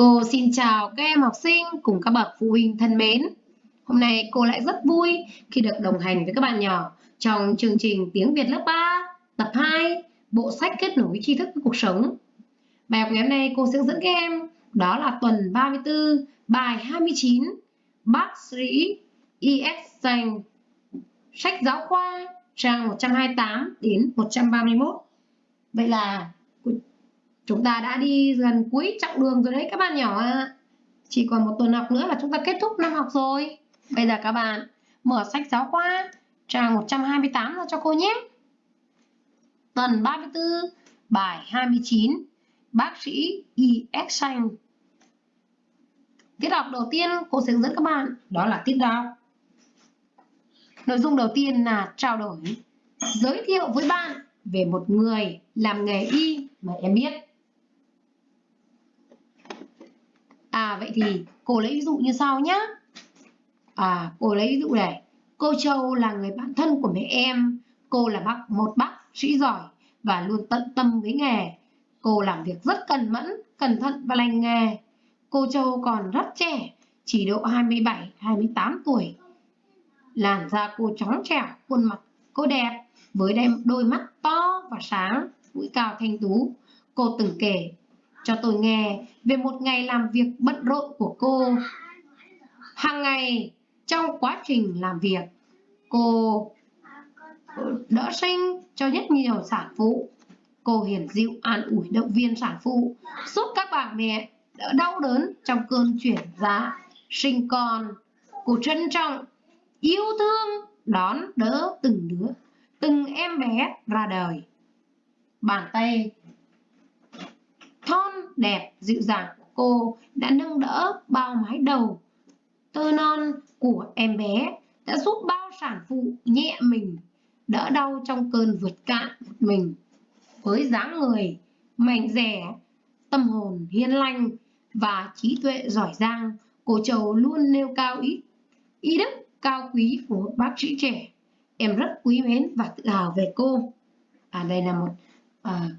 Cô xin chào các em học sinh cùng các bậc phụ huynh thân mến. Hôm nay cô lại rất vui khi được đồng hành với các bạn nhỏ trong chương trình Tiếng Việt lớp 3, tập 2, bộ sách kết nối tri thức với cuộc sống. Bài học ngày hôm nay cô sẽ dẫn các em đó là tuần 34, bài 29, bác sĩ ES dành sách giáo khoa trang 128 đến 131. Vậy là Chúng ta đã đi gần cuối chặng đường rồi đấy các bạn nhỏ ạ. Chỉ còn một tuần học nữa là chúng ta kết thúc năm học rồi. Bây giờ các bạn mở sách giáo khoa trang 128 ra cho cô nhé. Tuần 34, bài 29, bác sĩ y Xanh. Tiết học đầu tiên cô sẽ hướng dẫn các bạn, đó là tiết đọc. Nội dung đầu tiên là trao đổi, giới thiệu với bạn về một người làm nghề y mà em biết. À vậy thì cô lấy ví dụ như sau nhé. À cô lấy ví dụ này. Cô Châu là người bạn thân của mẹ em. Cô là bác một bác sĩ giỏi và luôn tận tâm với nghề. Cô làm việc rất cẩn mẫn, cẩn thận và lành nghề. Cô Châu còn rất trẻ, chỉ độ 27-28 tuổi. Làn da cô trắng trẻo, khuôn mặt cô đẹp với đôi mắt to và sáng, mũi cao thanh tú. Cô từng kể cho tôi nghe về một ngày làm việc bận rộn của cô. Hàng ngày trong quá trình làm việc, cô đỡ sinh cho rất nhiều sản phụ. Cô hiền dịu an ủi động viên sản phụ, giúp các bà mẹ đỡ đau đớn trong cơn chuyển dạ, sinh con. Cô trân trọng, yêu thương, đón đỡ từng đứa, từng em bé ra đời. Bàn tay thon đẹp dịu dàng của cô đã nâng đỡ bao mái đầu. Tơ non của em bé đã giúp bao sản phụ nhẹ mình đỡ đau trong cơn vượt cạn mình. Với dáng người mạnh dẻ tâm hồn hiên lành và trí tuệ giỏi giang cô châu luôn nêu cao ý ý đức cao quý của một bác sĩ trẻ. Em rất quý mến và tự hào về cô. À đây là một à,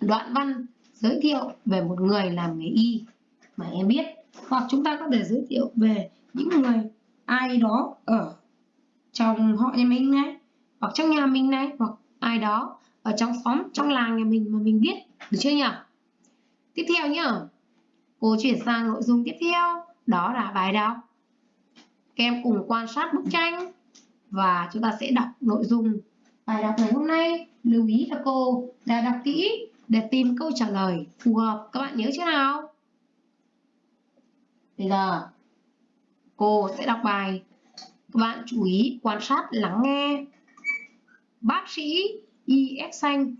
đoạn văn giới thiệu về một người làm nghề y mà em biết. Hoặc chúng ta có thể giới thiệu về những người ai đó ở trong họ nhà mình này, hoặc trong nhà mình này, hoặc ai đó ở trong xóm, trong làng nhà mình mà mình biết. Được chưa nhỉ? Tiếp theo nhá. Cô chuyển sang nội dung tiếp theo. Đó là bài đọc. Các em cùng quan sát bức tranh. Và chúng ta sẽ đọc nội dung bài đọc ngày hôm nay. Lưu ý là cô đã đọc kỹ để tìm câu trả lời, phù hợp. Các bạn nhớ chưa nào? Bây giờ, cô sẽ đọc bài. Các bạn chú ý quan sát, lắng nghe. Bác sĩ EX xanh.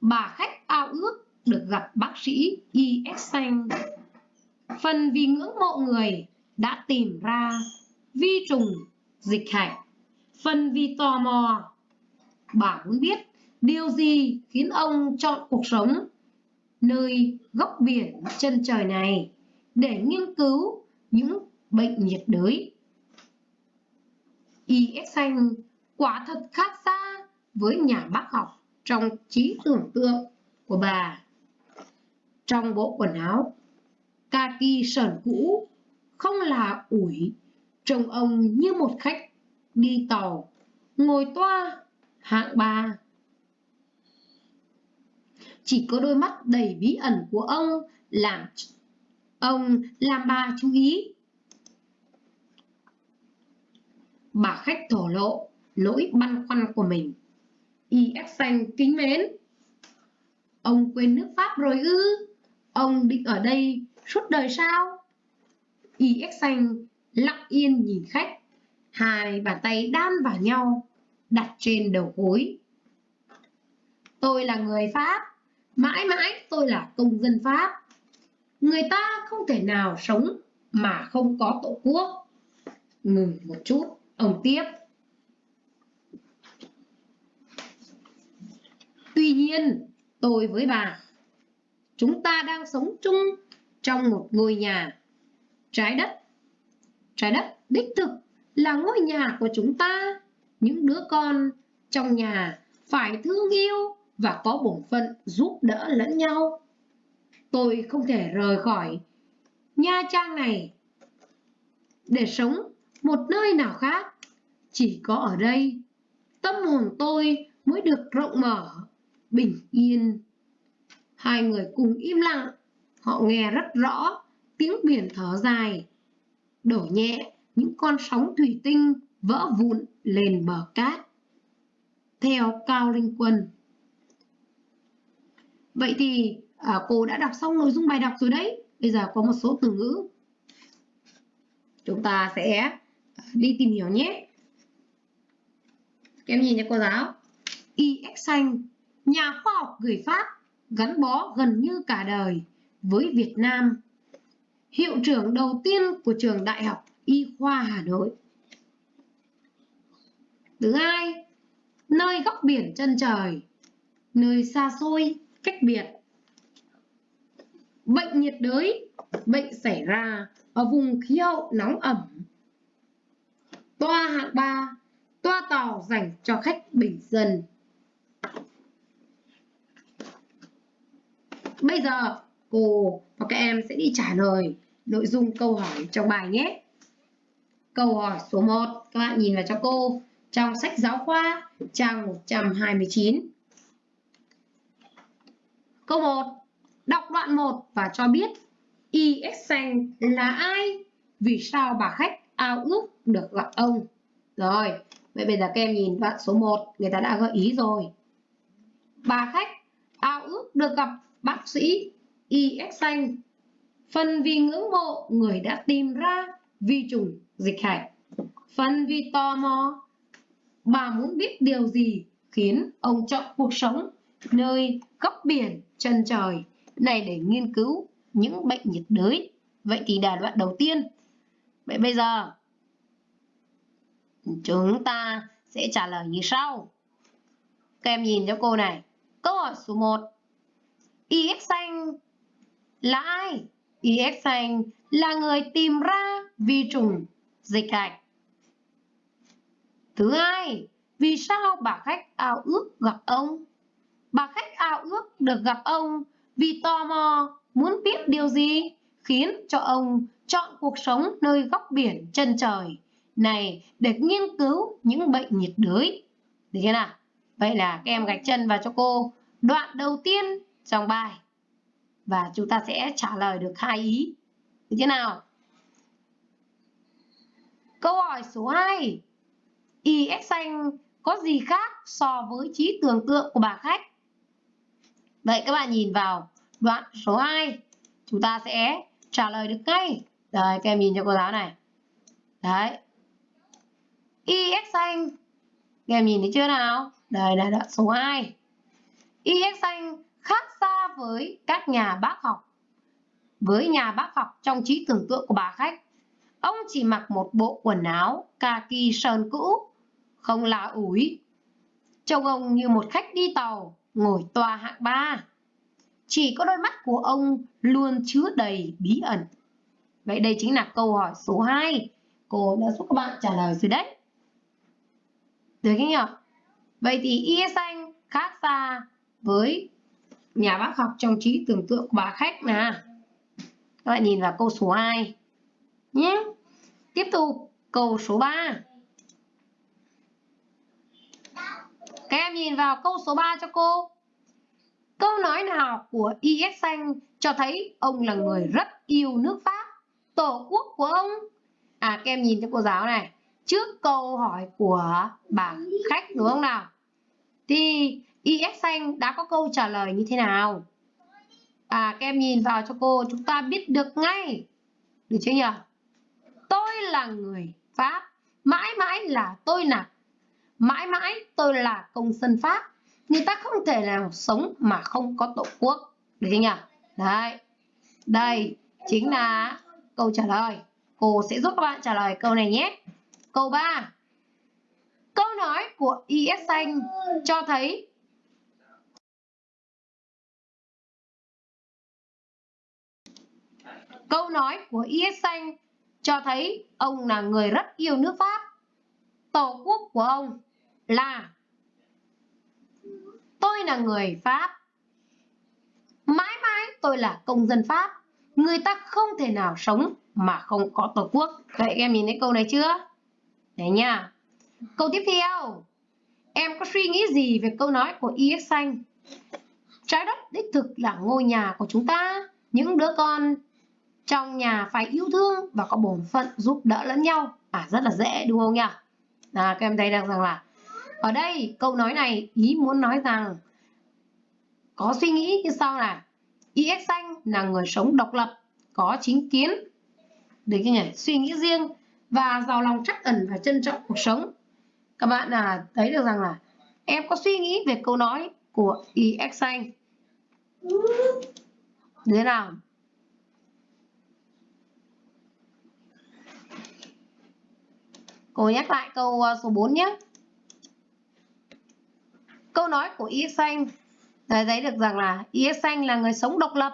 Bà khách ao ước được gặp bác sĩ EX xanh. Phần vì ngưỡng mộ người đã tìm ra vi trùng dịch hạch Phần vì tò mò, bà muốn biết điều gì khiến ông chọn cuộc sống nơi góc biển chân trời này để nghiên cứu những bệnh nhiệt đới. Y.S. Xanh quả thật khác xa với nhà bác học trong trí tưởng tượng của bà. Trong bộ quần áo kaki sờn cũ không là ủi, trông ông như một khách đi tàu, ngồi toa, hạng ba. Chỉ có đôi mắt đầy bí ẩn của ông làm ông làm bà chú ý. Bà khách thổ lộ nỗi băn khoăn của mình. Y Xanh kính mến. Ông quên nước Pháp rồi ư? Ông định ở đây suốt đời sao? Y Xanh lặng yên nhìn khách hai bàn tay đan vào nhau, đặt trên đầu gối. Tôi là người Pháp, mãi mãi tôi là công dân Pháp. Người ta không thể nào sống mà không có tổ quốc. Ngừng một chút, ông tiếp. Tuy nhiên, tôi với bà, chúng ta đang sống chung trong một ngôi nhà. Trái đất, trái đất đích thực là ngôi nhà của chúng ta. Những đứa con trong nhà phải thương yêu và có bổn phận giúp đỡ lẫn nhau. Tôi không thể rời khỏi Nha Trang này để sống một nơi nào khác. Chỉ có ở đây, tâm hồn tôi mới được rộng mở, bình yên. Hai người cùng im lặng, họ nghe rất rõ tiếng biển thở dài, đổ nhẹ những con sóng thủy tinh vỡ vụn lên bờ cát. Theo Cao Linh Quân. Vậy thì à, cô đã đọc xong nội dung bài đọc rồi đấy. Bây giờ có một số từ ngữ. Chúng ta sẽ à, đi tìm hiểu nhé. Các em nhìn cho cô giáo. Y.X. Xanh, nhà khoa học người Pháp, gắn bó gần như cả đời với Việt Nam. Hiệu trưởng đầu tiên của trường Đại học Y khoa Hà Nội. Thứ hai, nơi góc biển chân trời, nơi xa xôi, cách biệt. Bệnh nhiệt đới, bệnh xảy ra ở vùng khí hậu nóng ẩm. Toa hạng 3, toa tàu dành cho khách bình dân. Bây giờ cô và các em sẽ đi trả lời nội dung câu hỏi trong bài nhé. Câu hỏi số 1, các bạn nhìn vào cho cô trong sách giáo khoa trang 129. Câu 1. Đọc đoạn 1 và cho biết Y Xanh là ai? Vì sao bà khách ao ước được gặp ông? Rồi, vậy bây giờ các em nhìn đoạn số 1, người ta đã gợi ý rồi. Bà khách ao ước được gặp bác sĩ Y Xanh. Phần vì ngưỡng mộ người đã tìm ra vi trùng dịch hạch. Phần vì tò mò bà muốn biết điều gì khiến ông chọn cuộc sống nơi góc biển chân trời này để nghiên cứu những bệnh nhiệt đới. Vậy thì đà đoạn đầu tiên. Vậy bây giờ, chúng ta sẽ trả lời như sau. Các em nhìn cho cô này. Câu hỏi số 1. IX xanh là ai? IX xanh là người tìm ra vi trùng dịch hạch. Thứ hai, vì sao bà khách ao ước gặp ông? Bà khách ao ước được gặp ông vì tò mò muốn biết điều gì khiến cho ông chọn cuộc sống nơi góc biển chân trời này để nghiên cứu những bệnh nhiệt đới. Được chưa nào? Vậy là các em gạch chân vào cho cô đoạn đầu tiên trong bài. Và chúng ta sẽ trả lời được hai ý. Được chưa nào? Câu hỏi số 2. IX xanh có gì khác so với trí tưởng tượng của bà khách? Vậy các bạn nhìn vào đoạn số 2, chúng ta sẽ trả lời được ngay. Đấy, các em nhìn cho cô giáo này. Đấy. IX xanh, các em nhìn thấy chưa nào? Đây là đoạn số 2. IX xanh khác xa với các nhà bác học. Với nhà bác học trong trí tưởng tượng của bà khách, ông chỉ mặc một bộ quần áo kaki sơn cũ không là ủi. Trông ông như một khách đi tàu, ngồi tòa hạng ba. Chỉ có đôi mắt của ông luôn chứa đầy bí ẩn. Vậy đây chính là câu hỏi số 2. Cô đã giúp các bạn trả lời rồi đấy. Được không nhỉ? Vậy thì y xanh khác xa với nhà bác học trong trí tưởng tượng của bà khách nè. Các bạn nhìn vào câu số 2 nhé. Tiếp tục câu số 3. Các em nhìn vào câu số 3 cho cô. Câu nói nào của IS Xanh cho thấy ông là người rất yêu nước Pháp, tổ quốc của ông? À các em nhìn cho cô giáo này. Trước câu hỏi của bà khách đúng không nào? Thì IS Xanh đã có câu trả lời như thế nào? À các em nhìn vào cho cô chúng ta biết được ngay. Được chưa nhỉ? Tôi là người Pháp, mãi mãi là tôi là mãi mãi tôi là công dân Pháp. Người ta không thể nào sống mà không có tổ quốc. Được chưa nhỉ? Đấy. Đây chính là câu trả lời. Cô sẽ giúp các bạn trả lời câu này nhé. Câu 3. Câu nói của IS Xanh cho thấy Câu nói của IS Xanh cho thấy ông là người rất yêu nước Pháp. Tổ quốc của ông là tôi là người Pháp. Mãi mãi tôi là công dân Pháp. Người ta không thể nào sống mà không có tổ quốc. Vậy em nhìn thấy câu này chưa? Đấy nha. Câu tiếp theo. Em có suy nghĩ gì về câu nói của EX Xanh? Trái đất đích thực là ngôi nhà của chúng ta. Những đứa con trong nhà phải yêu thương và có bổn phận giúp đỡ lẫn nhau. À rất là dễ đúng không nhỉ? À, các em thấy rằng là ở đây câu nói này ý muốn nói rằng có suy nghĩ như sau là IX Xanh là người sống độc lập, có chính kiến, để cái nhỉ? suy nghĩ riêng và giàu lòng trắc ẩn và trân trọng cuộc sống. Các bạn là thấy được rằng là em có suy nghĩ về câu nói của IX Xanh. Thế nào? Cô nhắc lại câu ờ, số 4 nhé. Câu nói của Y Xanh thấy được rằng là Y Xanh là người sống độc lập,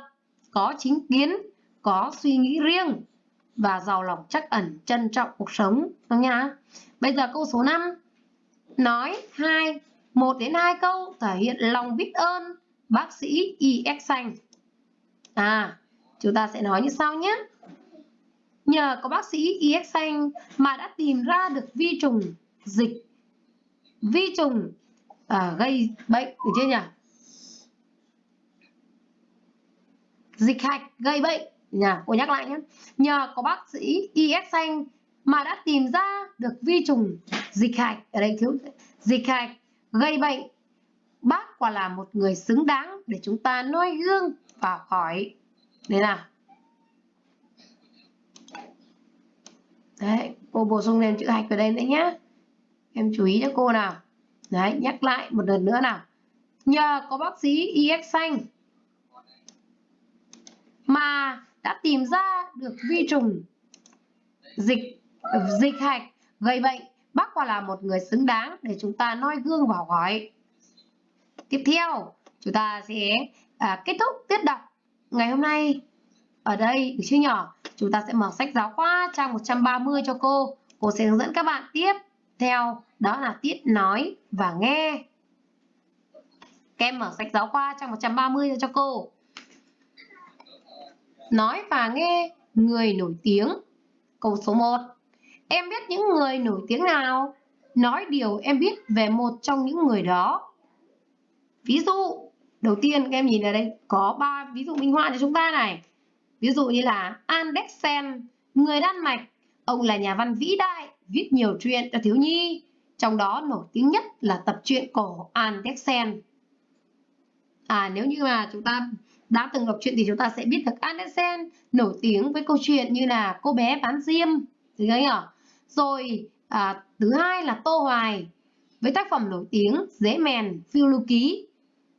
có chính kiến, có suy nghĩ riêng và giàu lòng chắc ẩn, trân trọng cuộc sống. Đúng nhá? Bây giờ câu số 5. Nói 2, 1 đến 2 câu thể hiện lòng biết ơn bác sĩ Y Xanh. À, chúng ta sẽ nói như sau nhé. Nhờ có bác sĩ EX Xanh mà đã tìm ra được vi trùng dịch. Vi trùng à, gây bệnh được chưa nhỉ? Dịch hạch gây bệnh. Nhà cô nhắc lại nhé. Nhờ có bác sĩ EX Xanh mà đã tìm ra được vi trùng dịch hạch. Ở đây thiếu dịch hạch gây bệnh. Bác quả là một người xứng đáng để chúng ta noi gương và khỏi đây nào. Đấy cô bổ sung thêm chữ hạch vào đây nữa nhé em chú ý cho cô nào. Đấy nhắc lại một lần nữa nào. Nhờ có bác sĩ EX xanh mà đã tìm ra được vi trùng dịch dịch hạch. Gây bệnh bác quả là một người xứng đáng để chúng ta noi gương và hỏi. Tiếp theo chúng ta sẽ à, kết thúc tiết đọc ngày hôm nay ở đây, được chưa nhỏ? Chúng ta sẽ mở sách giáo khoa trang 130 cho cô. Cô sẽ hướng dẫn các bạn tiếp theo. Đó là tiết nói và nghe. Kem mở sách giáo khoa trang 130 cho cô. Nói và nghe người nổi tiếng. Câu số 1 em biết những người nổi tiếng nào? Nói điều em biết về một trong những người đó. Ví dụ, đầu tiên các em nhìn ở đây, có ba ví dụ minh họa cho chúng ta này ví dụ như là Andersen người Đan Mạch. Ông là nhà văn vĩ đại viết nhiều truyện cho thiếu nhi. Trong đó nổi tiếng nhất là tập truyện cổ Andersen à nếu như mà chúng ta đã từng đọc truyện thì chúng ta sẽ biết được Andersen nổi tiếng với câu chuyện như là cô bé bán diêm thì thấy nhỉ rồi à, thứ hai là Tô Hoài với tác phẩm nổi tiếng dễ Mèn Phiêu Lưu Ký.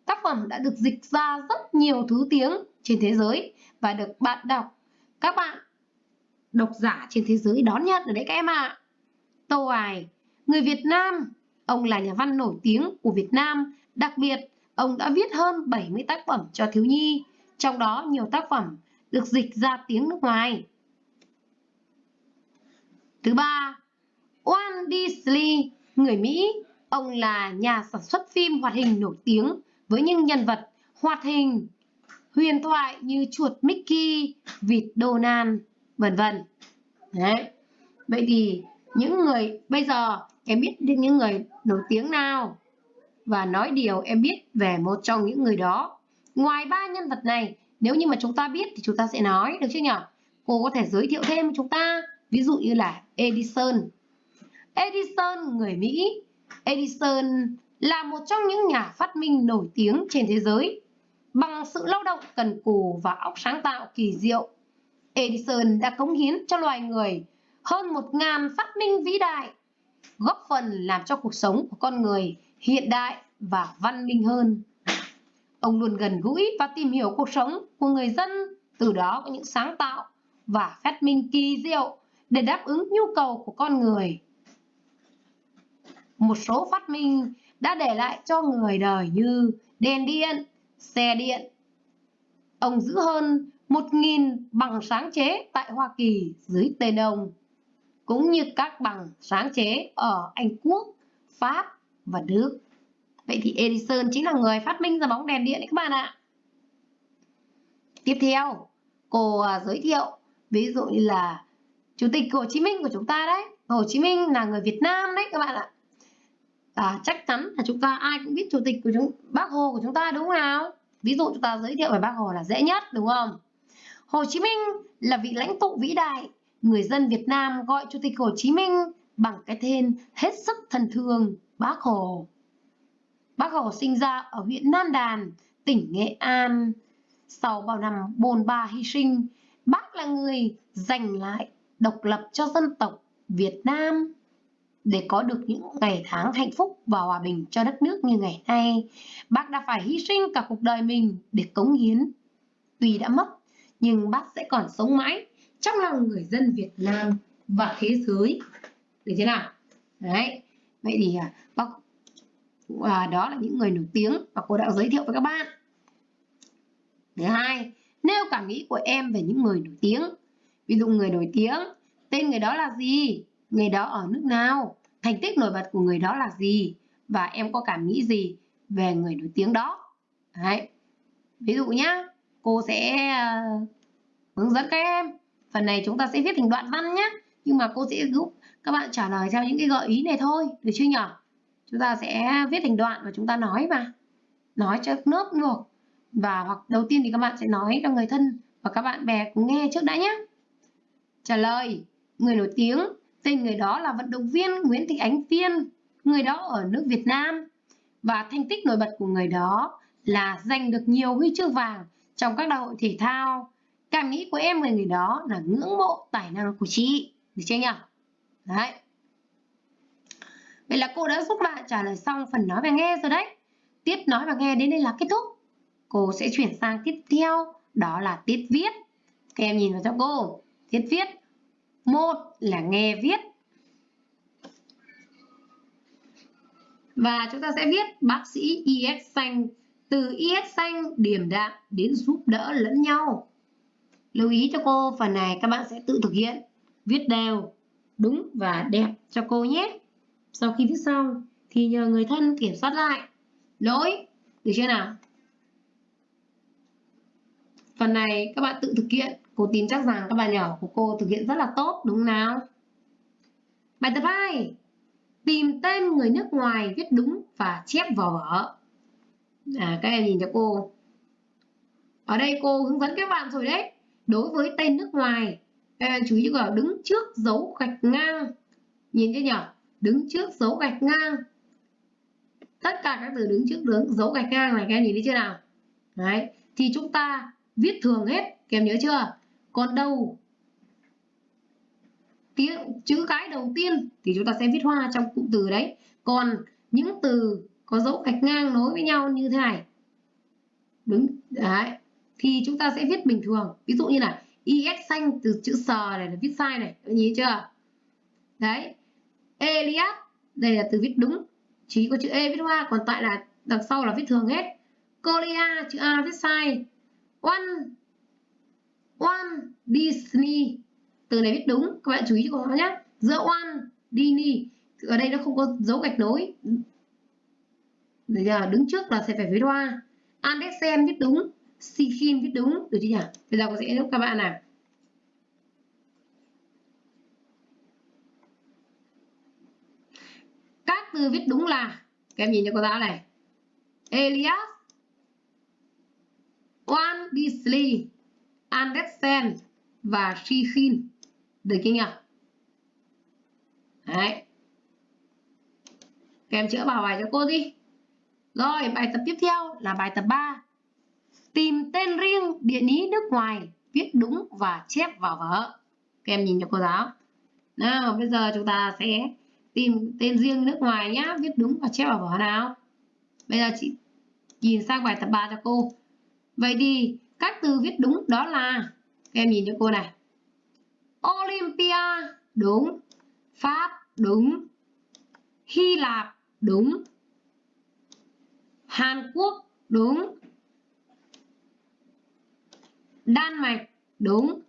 Tác phẩm đã được dịch ra rất nhiều thứ tiếng trên thế giới và được bạn đọc, các bạn độc giả trên thế giới đón nhận rồi đấy các em ạ. À. Tô Hoài, người Việt Nam, ông là nhà văn nổi tiếng của Việt Nam, đặc biệt ông đã viết hơn 70 tác phẩm cho thiếu nhi, trong đó nhiều tác phẩm được dịch ra tiếng nước ngoài. Thứ ba, Walt Disney, người Mỹ, ông là nhà sản xuất phim hoạt hình nổi tiếng với những nhân vật hoạt hình huyền thoại như chuột Mickey, vịt Donald, vân vân. Đấy. Vậy thì những người bây giờ em biết đến những người nổi tiếng nào và nói điều em biết về một trong những người đó. Ngoài ba nhân vật này, nếu như mà chúng ta biết thì chúng ta sẽ nói được chứ nhỉ? Cô có thể giới thiệu thêm cho chúng ta, ví dụ như là Edison. Edison người Mỹ. Edison là một trong những nhà phát minh nổi tiếng trên thế giới. Bằng sự lao động cần cù và óc sáng tạo kỳ diệu, Edison đã cống hiến cho loài người hơn 1.000 phát minh vĩ đại, góp phần làm cho cuộc sống của con người hiện đại và văn minh hơn. Ông luôn gần gũi và tìm hiểu cuộc sống của người dân, từ đó có những sáng tạo và phát minh kỳ diệu để đáp ứng nhu cầu của con người. Một số phát minh đã để lại cho người đời như đèn điện, xe điện. Ông giữ hơn 1.000 bằng sáng chế tại Hoa Kỳ dưới tên ông, cũng như các bằng sáng chế ở Anh Quốc, Pháp và Đức. Vậy thì Edison chính là người phát minh ra bóng đèn điện đấy các bạn ạ. Tiếp theo, cô à, giới thiệu ví dụ như là Chủ tịch Hồ Chí Minh của chúng ta đấy. Hồ Chí Minh là người Việt Nam đấy các bạn ạ. À, chắc chắn là chúng ta ai cũng biết chủ tịch của chúng Bác Hồ của chúng ta đúng không nào? Ví dụ chúng ta giới thiệu về Bác Hồ là dễ nhất đúng không? Hồ Chí Minh là vị lãnh tụ vĩ đại, người dân Việt Nam gọi Chủ tịch Hồ Chí Minh bằng cái tên hết sức thân thương Bác Hồ. Bác Hồ sinh ra ở huyện Nam Đàn, tỉnh Nghệ An. Sau bao năm bồn ba hy sinh, bác là người giành lại độc lập cho dân tộc Việt Nam để có được những ngày tháng hạnh phúc và hòa bình cho đất nước như ngày nay. Bác đã phải hy sinh cả cuộc đời mình để cống hiến. Tuy đã mất, nhưng bác sẽ còn sống mãi trong lòng người dân Việt Nam và thế giới. Được chưa nào? Đấy. Vậy thì à, bác à, đó là những người nổi tiếng mà cô đã giới thiệu với các bạn. Thứ hai, nêu cảm nghĩ của em về những người nổi tiếng. Ví dụ người nổi tiếng, tên người đó là gì? Người đó ở nước nào? Thành tích nổi bật của người đó là gì? Và em có cảm nghĩ gì về người nổi tiếng đó? Đấy. Ví dụ nhá, cô sẽ uh, hướng dẫn các em. Phần này chúng ta sẽ viết thành đoạn văn nhé. Nhưng mà cô sẽ giúp các bạn trả lời theo những cái gợi ý này thôi. Được chưa nhỉ? Chúng ta sẽ viết thành đoạn và chúng ta nói mà. Nói cho lớp được. Và hoặc đầu tiên thì các bạn sẽ nói cho người thân và các bạn bè cùng nghe trước đã nhé. Trả lời, người nổi tiếng, tên người đó là vận động viên Nguyễn Thị Ánh viên người đó ở nước Việt Nam. Và thành tích nổi bật của người đó là giành được nhiều huy chương vàng trong các đại hội thể thao. Cảm nghĩ của em về người đó là ngưỡng mộ tài năng của chị. Được chưa nhỉ? Đấy. Vậy là cô đã giúp bạn trả lời xong phần nói và nghe rồi đấy. Tiết nói và nghe đến đây là kết thúc. Cô sẽ chuyển sang tiếp theo, đó là tiết viết. Các em nhìn vào cho cô. Tiết viết. Một là nghe viết. Và chúng ta sẽ viết bác sĩ IS xanh từ IS xanh điềm đạm đến giúp đỡ lẫn nhau. Lưu ý cho cô phần này các bạn sẽ tự thực hiện. Viết đều, đúng và đẹp cho cô nhé. Sau khi viết xong thì nhờ người thân kiểm soát lại. Lỗi, được chưa nào? Phần này các bạn tự thực hiện. Cô tin chắc rằng các bạn nhỏ của cô thực hiện rất là tốt đúng không nào? Bài tập 2. Tìm tên người nước ngoài viết đúng và chép vào vở. À, các em nhìn cho cô. Ở đây cô hướng dẫn các bạn rồi đấy. Đối với tên nước ngoài, các em chú ý vào đứng trước dấu gạch ngang. Nhìn cho nhỉ? Đứng trước dấu gạch ngang. Tất cả các từ đứng trước đứng dấu gạch ngang này các em nhìn thấy chưa nào? Đấy. Thì chúng ta viết thường hết các em nhớ chưa còn đầu tiếng, chữ cái đầu tiên thì chúng ta sẽ viết hoa trong cụm từ đấy. Còn những từ có dấu gạch ngang nối với nhau như thế này. Đúng, đấy. Thì chúng ta sẽ viết bình thường. Ví dụ như là is xanh từ chữ sờ này là viết sai này. Nhìn chưa? Đấy. Elias đây là từ viết đúng. Chỉ có chữ e viết hoa, còn tại là đằng sau là viết thường hết. Korea chữ a viết sai. One One Disney. Từ này viết đúng các bạn chú ý cho nó nhé giữa one Disney. Ở đây nó không có dấu gạch nối. Bây giờ đứng trước là sẽ phải viết hoa. Andersen viết đúng Sikin viết đúng. Được chưa nhỉ? Bây giờ cô sẽ giúp các bạn nào. Các từ viết đúng là các em nhìn cho cô giáo này. Elias One Disley, Andersen và Shikhin. Được chưa nhỉ? Đấy. Các em chữa vào bài cho cô đi. Rồi, bài tập tiếp theo là bài tập 3. Tìm tên riêng địa lý nước ngoài, viết đúng và chép vào vở. Các em nhìn cho cô giáo. Nào, bây giờ chúng ta sẽ tìm tên riêng nước ngoài nhá, viết đúng và chép vào vở nào. Bây giờ chị nhìn sang bài tập 3 cho cô. Vậy thì các từ viết đúng đó là, Các em nhìn cho cô này. Olympia đúng, Pháp đúng, Hy Lạp đúng, Hàn Quốc đúng, Đan Mạch đúng.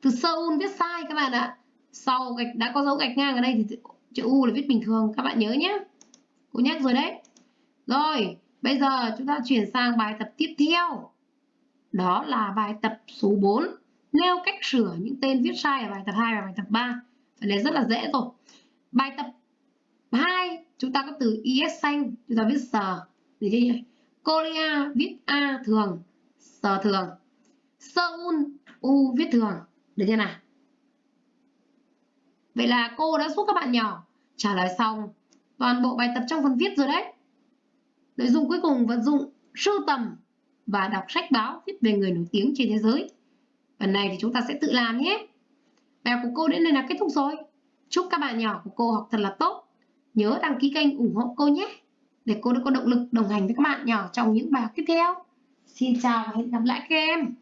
Từ Seoul viết sai các bạn ạ. Sau gạch, đã có dấu gạch ngang ở đây thì chữ U là viết bình thường, các bạn nhớ nhé. Cô nhắc rồi đấy. Rồi bây giờ chúng ta chuyển sang bài tập tiếp theo. Đó là bài tập số 4 nêu cách sửa những tên viết sai ở bài tập 2 và bài tập 3 phần này rất là dễ rồi. Bài tập 2 chúng ta có từ is xanh, chúng ta viết sờ. Được chưa nhỉ Korea viết a thường, sờ thường. Seoul, u viết thường. Được chưa nào? Vậy là cô đã giúp các bạn nhỏ. Trả lời xong. Toàn bộ bài tập trong phần viết rồi đấy nội dung cuối cùng vận dụng sưu tầm và đọc sách báo viết về người nổi tiếng trên thế giới. Phần này thì chúng ta sẽ tự làm nhé. Bài của cô đến đây là kết thúc rồi. Chúc các bạn nhỏ của cô học thật là tốt. Nhớ đăng ký kênh ủng hộ cô nhé. Để cô được có động lực đồng hành với các bạn nhỏ trong những bài học tiếp theo. Xin chào và hẹn gặp lại các em.